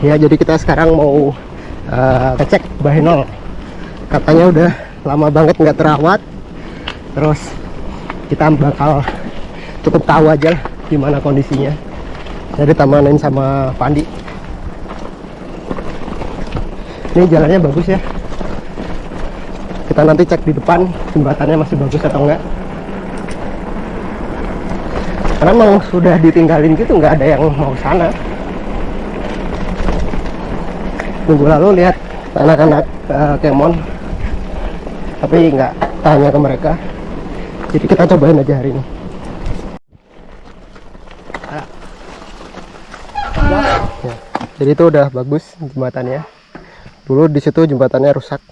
ya jadi kita sekarang mau uh, ngecek bahenol. Katanya udah lama banget nggak terawat. Terus kita bakal cukup tahu aja lah gimana kondisinya. Jadi tamanin sama Pandi ini jalannya bagus ya. Kita nanti cek di depan jembatannya masih bagus atau enggak karena memang sudah ditinggalin gitu nggak ada yang mau sana minggu lalu lihat anak-anak uh, kemon. Tapi nggak tanya ke mereka. Jadi kita cobain aja hari ini. Ya, jadi itu udah bagus jembatannya. Dulu di situ jembatannya rusak.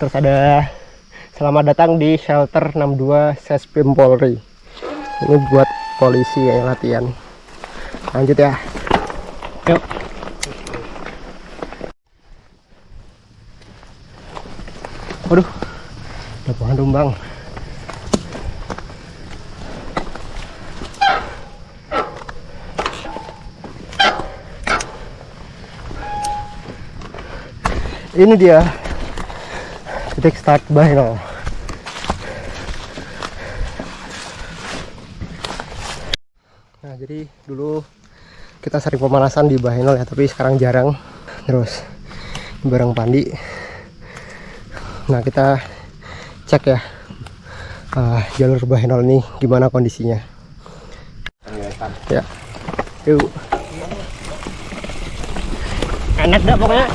Terus ada selamat datang di shelter 62 Sespim Polri. Ini buat polisi yang latihan. Lanjut ya. Yuk waduh. Ada pohon tumbang ini dia. Titik start Bahenol nah jadi dulu kita sering pemanasan di Bahenol ya tapi sekarang jarang. Terus bareng Pandi nah kita cek ya uh, jalur Bahenol ini gimana kondisinya. Ya. Yuk. Enak dah pokoknya.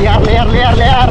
Liar liar liar liar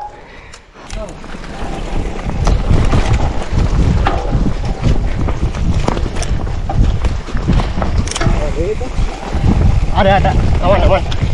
beronak-onak. ada ada aman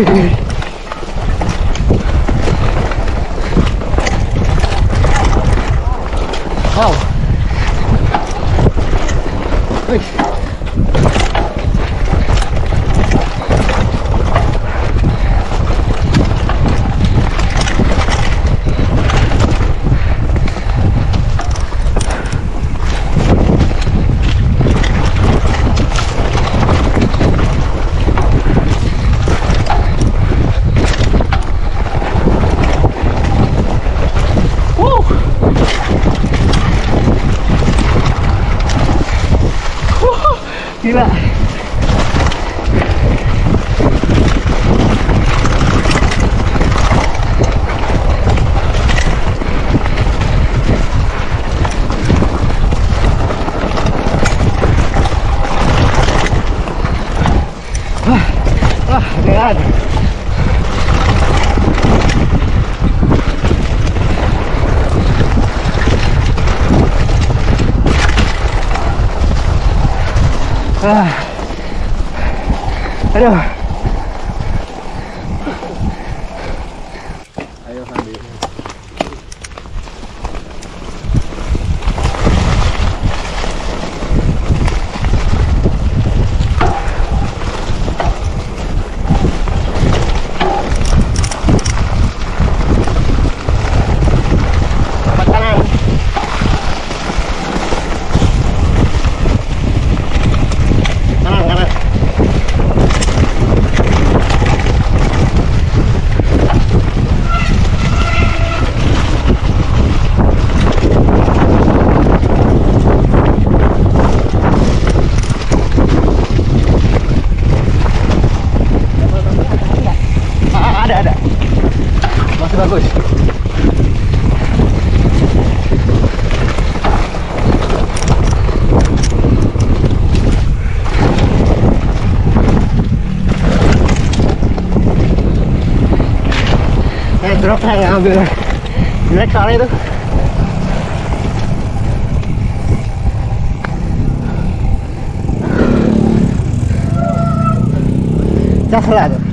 Oh. Ow. Ah, ganhado. Ah, valeu. Aí eu ramei. gaan we weer weg gaan